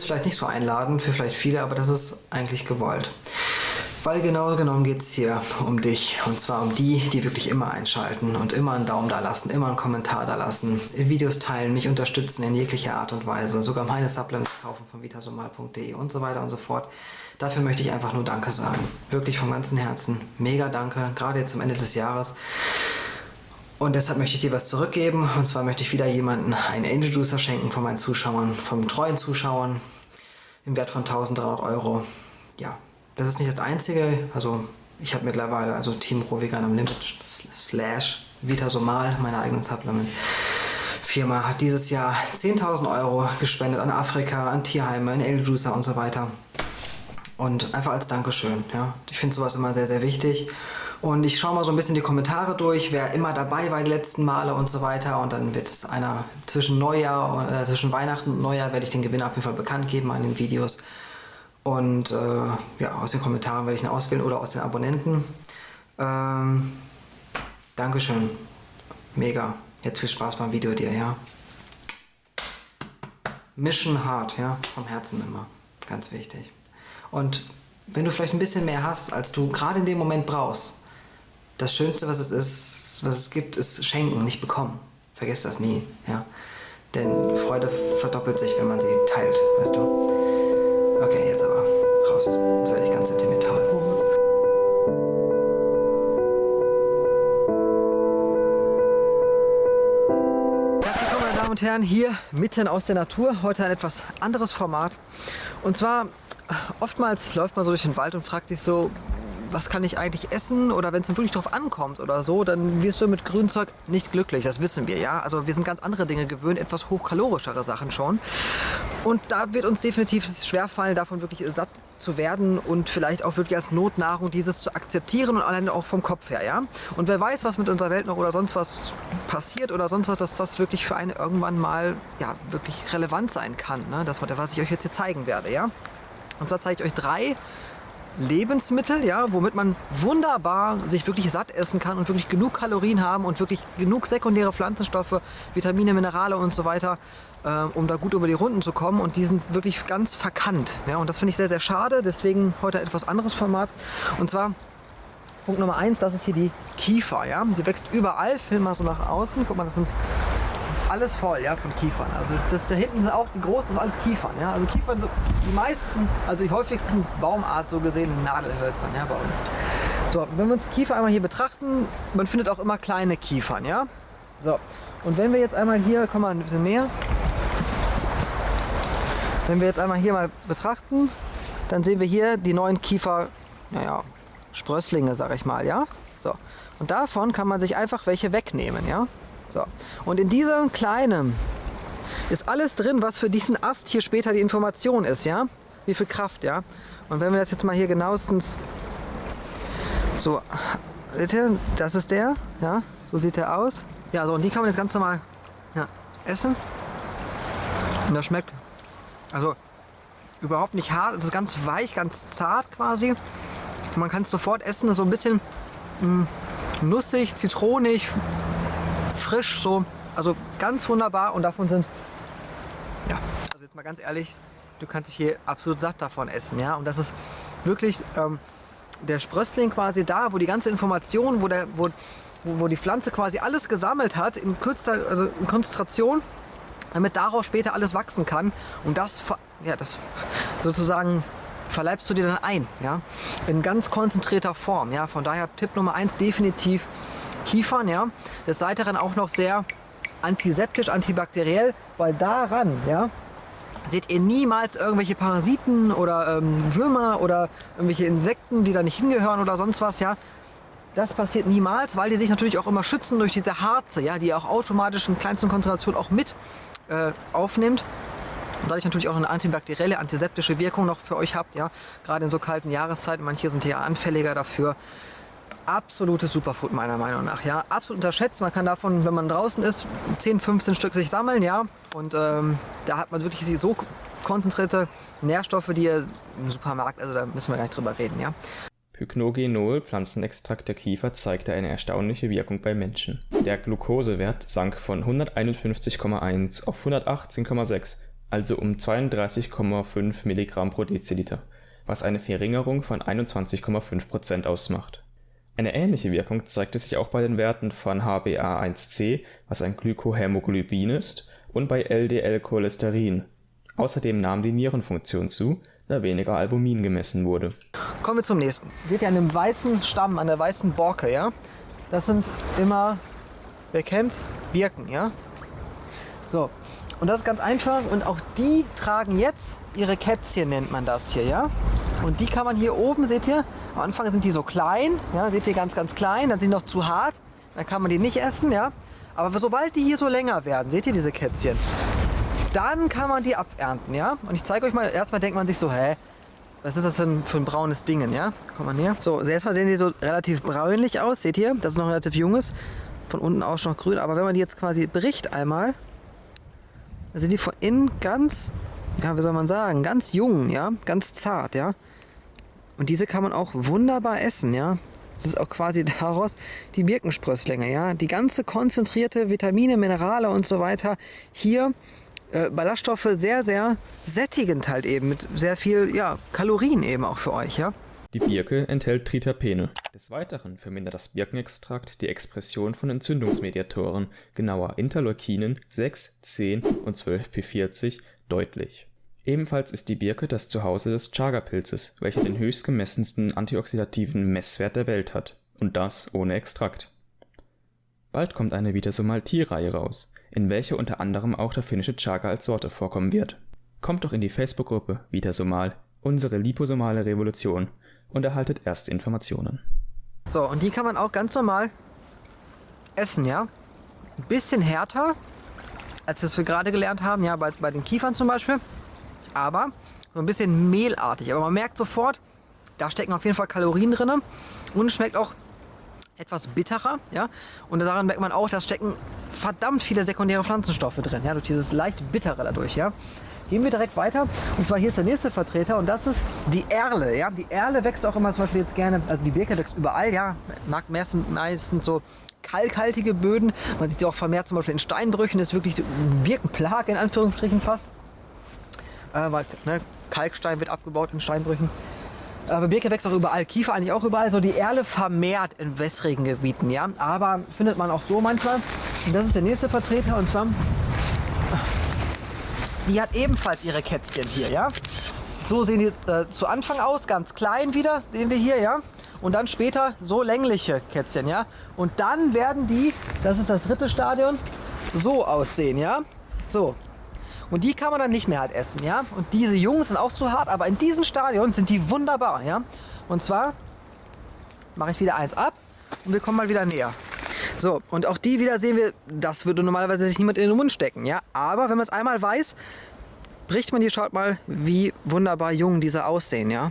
Ist vielleicht nicht so einladend für vielleicht viele, aber das ist eigentlich gewollt. Weil genau genommen geht es hier um dich. Und zwar um die, die wirklich immer einschalten und immer einen Daumen da lassen, immer einen Kommentar da lassen, Videos teilen, mich unterstützen in jeglicher Art und Weise, sogar meine Supplements kaufen von vitasomal.de und so weiter und so fort. Dafür möchte ich einfach nur Danke sagen. Wirklich vom ganzen Herzen. Mega Danke, gerade jetzt zum Ende des Jahres. Und deshalb möchte ich dir was zurückgeben. Und zwar möchte ich wieder jemanden einen Angel Juicer schenken von meinen Zuschauern, von treuen Zuschauern im Wert von 1300 Euro. Ja, das ist nicht das Einzige. Also ich habe mittlerweile also Team Pro Vegan am Limit slash Vitasomal, meine eigenen Supplements. Firma hat dieses Jahr 10.000 Euro gespendet an Afrika, an Tierheime, an El Juicer und so weiter. Und einfach als Dankeschön. Ja. Ich finde sowas immer sehr, sehr wichtig. Und ich schaue mal so ein bisschen die Kommentare durch, wer immer dabei war die letzten Male und so weiter. Und dann wird es einer zwischen Neujahr, äh, zwischen Weihnachten und Neujahr werde ich den Gewinner auf jeden Fall bekannt geben an den Videos. Und äh, ja, aus den Kommentaren werde ich ihn auswählen oder aus den Abonnenten. Ähm, Dankeschön. Mega. Jetzt viel Spaß beim Video dir, ja. Mission hard, ja. Vom Herzen immer. Ganz wichtig. Und wenn du vielleicht ein bisschen mehr hast, als du gerade in dem Moment brauchst, das Schönste, was es ist, was es gibt, ist schenken, nicht bekommen. Vergiss das nie, ja. Denn Freude verdoppelt sich, wenn man sie teilt, weißt du. Okay, jetzt aber raus. Jetzt werde ich ganz sentimental. Herzlich willkommen, meine Damen und Herren, hier mitten aus der Natur. Heute ein etwas anderes Format. Und zwar, oftmals läuft man so durch den Wald und fragt sich so, was kann ich eigentlich essen oder wenn es wirklich drauf ankommt oder so, dann wirst du mit Grünzeug nicht glücklich, das wissen wir, ja. Also wir sind ganz andere Dinge gewöhnt, etwas hochkalorischere Sachen schon. Und da wird uns definitiv schwerfallen, davon wirklich satt zu werden und vielleicht auch wirklich als Notnahrung dieses zu akzeptieren und alleine auch vom Kopf her, ja. Und wer weiß, was mit unserer Welt noch oder sonst was passiert oder sonst was, dass das wirklich für einen irgendwann mal, ja, wirklich relevant sein kann, ne? Das, was ich euch jetzt hier zeigen werde, ja. Und zwar zeige ich euch drei Lebensmittel, ja, womit man wunderbar sich wirklich satt essen kann und wirklich genug Kalorien haben und wirklich genug sekundäre Pflanzenstoffe, Vitamine, Minerale und so weiter, äh, um da gut über die Runden zu kommen. Und die sind wirklich ganz verkannt. Ja, und das finde ich sehr, sehr schade. Deswegen heute etwas anderes Format. Und zwar Punkt Nummer eins, das ist hier die Kiefer. Ja? Sie wächst überall. Film mal so nach außen. Guck mal, das sind alles voll, ja, von Kiefern. Also das da hinten sind auch die großen, das sind alles Kiefern, ja. Also Kiefern, die meisten, also die häufigsten Baumart so gesehen Nadelhölzern, ja, bei uns. So, wenn wir uns Kiefer einmal hier betrachten, man findet auch immer kleine Kiefern, ja. So, und wenn wir jetzt einmal hier, komm mal ein bisschen näher. Wenn wir jetzt einmal hier mal betrachten, dann sehen wir hier die neuen Kiefer, naja, Sprösslinge, sag ich mal, ja. So, und davon kann man sich einfach welche wegnehmen, ja. So. Und in diesem kleinen ist alles drin, was für diesen Ast hier später die Information ist, ja? Wie viel Kraft, ja? Und wenn wir das jetzt mal hier genauestens so, seht ihr, das ist der, ja? So sieht er aus. Ja, so, und die kann man jetzt ganz normal ja, essen. Und das schmeckt, also überhaupt nicht hart, es ist ganz weich, ganz zart quasi. Man kann es sofort essen, so ein bisschen mh, mm, nussig, zitronig, frisch so. Also ganz wunderbar und davon sind, ja, also jetzt mal ganz ehrlich, du kannst dich hier absolut satt davon essen, ja. Und das ist wirklich ähm, der Sprössling quasi da, wo die ganze Information, wo, der, wo, wo, wo die Pflanze quasi alles gesammelt hat, in kürzester, also in Konzentration, damit daraus später alles wachsen kann. Und das, ja, das sozusagen verleibst du dir dann ein, ja, in ganz konzentrierter Form, ja. Von daher Tipp Nummer eins definitiv Kiefern. Ja? Des Weiteren auch noch sehr antiseptisch, antibakteriell, weil daran ja, seht ihr niemals irgendwelche Parasiten oder ähm, Würmer oder irgendwelche Insekten, die da nicht hingehören oder sonst was. Ja? Das passiert niemals, weil die sich natürlich auch immer schützen durch diese Harze, ja, die auch automatisch in kleinsten Konzentrationen auch mit äh, aufnimmt. Und dadurch natürlich auch eine antibakterielle, antiseptische Wirkung noch für euch habt, ja. Gerade in so kalten Jahreszeiten, manche sind ja anfälliger dafür absolutes Superfood meiner Meinung nach. Ja, absolut unterschätzt. Man kann davon, wenn man draußen ist, 10, 15 Stück sich sammeln, ja. Und ähm, da hat man wirklich so konzentrierte Nährstoffe, die im Supermarkt, also da müssen wir gar nicht drüber reden, ja. Pycnogenol, Pflanzenextrakt der Kiefer, zeigte eine erstaunliche Wirkung bei Menschen. Der Glukosewert sank von 151,1 auf 118,6 also um 32,5 Milligramm pro Deziliter, was eine Verringerung von 21,5 Prozent ausmacht. Eine ähnliche Wirkung zeigte sich auch bei den Werten von HbA1c, was ein Glykohämoglobin ist, und bei LDL-Cholesterin. Außerdem nahm die Nierenfunktion zu, da weniger Albumin gemessen wurde. Kommen wir zum nächsten. Seht ihr an dem weißen Stamm, an der weißen Borke, ja? Das sind immer, wer kennt's? Birken, ja? So, und das ist ganz einfach und auch die tragen jetzt ihre Kätzchen, nennt man das hier, ja? Und die kann man hier oben, seht ihr, am Anfang sind die so klein, ja, seht ihr, ganz, ganz klein, dann sind die noch zu hart, dann kann man die nicht essen, ja. Aber sobald die hier so länger werden, seht ihr diese Kätzchen, dann kann man die abernten, ja. Und ich zeige euch mal, erstmal denkt man sich so, hä, was ist das für ein, für ein braunes Ding, ja? Kommt mal näher. So, erstmal sehen die so relativ bräunlich aus, seht ihr, das ist noch relativ junges, von unten auch schon noch grün, aber wenn man die jetzt quasi bricht einmal, dann sind die von innen ganz, ja, wie soll man sagen, ganz jung, ja, ganz zart, ja. Und diese kann man auch wunderbar essen, ja. Das ist auch quasi daraus die Birkensprösslinge, ja. Die ganze konzentrierte Vitamine, Minerale und so weiter hier äh, Ballaststoffe sehr, sehr sättigend halt eben mit sehr viel, ja, Kalorien eben auch für euch, ja. Die Birke enthält Triterpene. Des Weiteren vermindert das Birkenextrakt die Expression von Entzündungsmediatoren, genauer Interleukinen 6, 10 und 12p40, deutlich. Ebenfalls ist die Birke das Zuhause des Chaga-Pilzes, welcher den höchstgemessensten antioxidativen Messwert der Welt hat. Und das ohne Extrakt. Bald kommt eine Vitasomal-T-Reihe raus, in welcher unter anderem auch der finnische Chaga als Sorte vorkommen wird. Kommt doch in die Facebook-Gruppe Vitasomal, unsere liposomale Revolution und erhaltet erste Informationen. So, und die kann man auch ganz normal essen, ja? Ein bisschen härter, als wir es gerade gelernt haben, ja, bei, bei den Kiefern zum Beispiel aber so ein bisschen mehlartig. Aber man merkt sofort, da stecken auf jeden Fall Kalorien drin und schmeckt auch etwas bitterer, ja. Und daran merkt man auch, da stecken verdammt viele sekundäre Pflanzenstoffe drin, ja, durch dieses leicht bittere dadurch, ja. Gehen wir direkt weiter. Und zwar hier ist der nächste Vertreter und das ist die Erle. Ja? Die Erle wächst auch immer zum Beispiel jetzt gerne, also die Birke wächst überall, ja. Mag meistens, so kalkhaltige Böden. Man sieht sie auch vermehrt zum Beispiel in Steinbrüchen, das ist wirklich ein Birkenplage in Anführungsstrichen fast äh, weil ne, Kalkstein wird abgebaut in Steinbrüchen. Aber Birke wächst auch überall, Kiefer eigentlich auch überall. So die Erle vermehrt in wässrigen Gebieten, ja. Aber findet man auch so manchmal. Und das ist der nächste Vertreter und zwar, die hat ebenfalls ihre Kätzchen hier, ja. So sehen die äh, zu Anfang aus, ganz klein wieder, sehen wir hier, ja. Und dann später so längliche Kätzchen, ja. Und dann werden die, das ist das dritte Stadion, so aussehen, ja. So, und die kann man dann nicht mehr halt essen, ja. Und diese Jungen sind auch zu hart, aber in diesem Stadion sind die wunderbar, ja. Und zwar mache ich wieder eins ab und wir kommen mal wieder näher. So, und auch die wieder sehen wir, das würde normalerweise sich niemand in den Mund stecken, ja. Aber wenn man es einmal weiß, bricht man die, schaut mal, wie wunderbar jung diese aussehen, ja.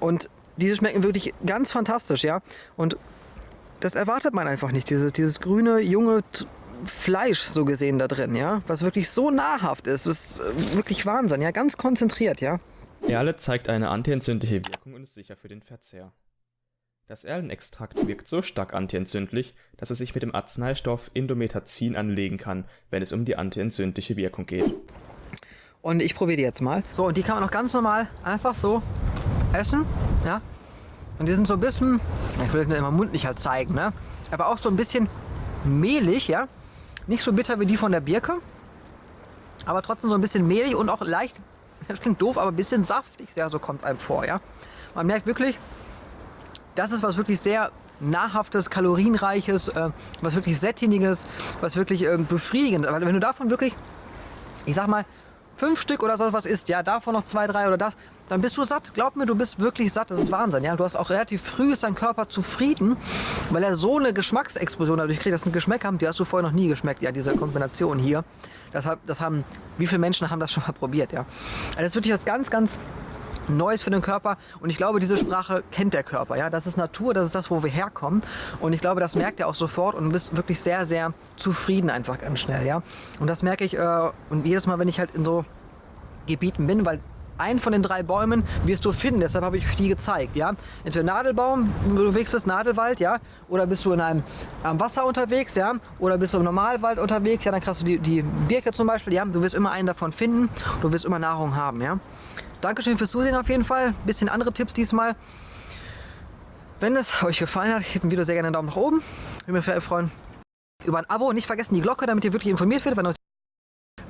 Und diese schmecken wirklich ganz fantastisch, ja. Und das erwartet man einfach nicht. Dieses, dieses grüne, junge, Fleisch so gesehen da drin, ja, was wirklich so nahrhaft ist, das ist äh, wirklich Wahnsinn, ja, ganz konzentriert, ja. Erle zeigt eine antientzündliche Wirkung und ist sicher für den Verzehr. Das Erlenextrakt wirkt so stark antientzündlich, dass es sich mit dem Arzneistoff Indometazin anlegen kann, wenn es um die antientzündliche Wirkung geht. Und ich probiere die jetzt mal. So, und die kann man auch ganz normal einfach so essen, ja. Und die sind so ein bisschen, ich will das immer mundlich halt zeigen, ne? Aber auch so ein bisschen mehlig, ja. Nicht so bitter wie die von der Birke, aber trotzdem so ein bisschen mehlig und auch leicht, das klingt doof, aber ein bisschen saftig, ja, so kommt es einem vor, ja. Man merkt wirklich, das ist was wirklich sehr nahrhaftes, kalorienreiches, äh, was wirklich sättigendes, was wirklich äh, befriedigendes. Aber wenn du davon wirklich, ich sag mal, fünf Stück oder so was isst, ja, davon noch zwei, drei oder das, dann bist du satt. Glaub mir, du bist wirklich satt. Das ist Wahnsinn, ja. Du hast auch relativ früh ist dein Körper zufrieden, weil er so eine Geschmacksexplosion dadurch kriegt, dass ein Geschmack haben, die hast du vorher noch nie geschmeckt, ja, diese Kombination hier. Das, das haben, wie viele Menschen haben das schon mal probiert, ja. Also das ist wirklich was ganz, ganz Neues für den Körper. Und ich glaube, diese Sprache kennt der Körper. Ja? Das ist Natur, das ist das, wo wir herkommen. Und ich glaube, das merkt er auch sofort und bist wirklich sehr, sehr zufrieden einfach ganz schnell. Ja? Und das merke ich äh, und jedes Mal, wenn ich halt in so Gebieten bin, weil einen von den drei Bäumen wirst du finden. Deshalb habe ich die gezeigt. Ja? Entweder Nadelbaum, wo du unterwegs bist, Nadelwald, ja, oder bist du in einem am Wasser unterwegs, ja, oder bist du im Normalwald unterwegs, ja, dann kriegst du die, die Birke zum Beispiel, ja, du wirst immer einen davon finden, du wirst immer Nahrung haben, ja. Dankeschön fürs Zusehen auf jeden Fall. Bisschen andere Tipps diesmal. Wenn es euch gefallen hat, gebt ein Video sehr gerne einen Daumen nach oben. Würde mich sehr freuen über ein Abo. Nicht vergessen die Glocke, damit ihr wirklich informiert werdet, wenn euch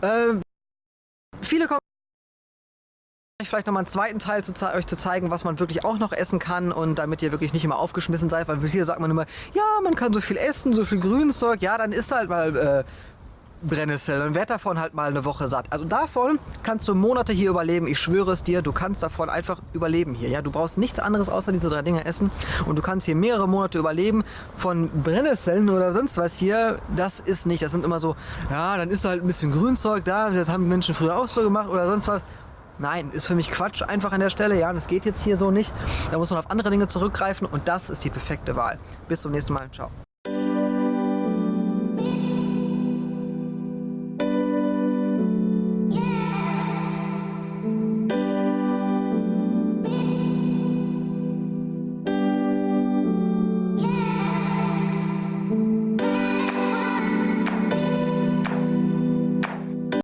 äh, viele kommen vielleicht nochmal einen zweiten Teil zu euch zu zeigen, was man wirklich auch noch essen kann und damit ihr wirklich nicht immer aufgeschmissen seid, weil hier sagt man immer, ja, man kann so viel essen, so viel Grünzeug, ja, dann ist halt mal äh, Brennnessel und werd davon halt mal eine Woche satt. Also davon kannst du Monate hier überleben. Ich schwöre es dir, du kannst davon einfach überleben hier. Ja, du brauchst nichts anderes außer diese drei Dinge essen und du kannst hier mehrere Monate überleben. Von Brennnesseln oder sonst was hier, das ist nicht. Das sind immer so, ja, dann ist halt ein bisschen Grünzeug da. Das haben Menschen früher auch so gemacht oder sonst was. Nein, ist für mich Quatsch einfach an der Stelle. Ja, das geht jetzt hier so nicht. Da muss man auf andere Dinge zurückgreifen und das ist die perfekte Wahl. Bis zum nächsten Mal. Ciao.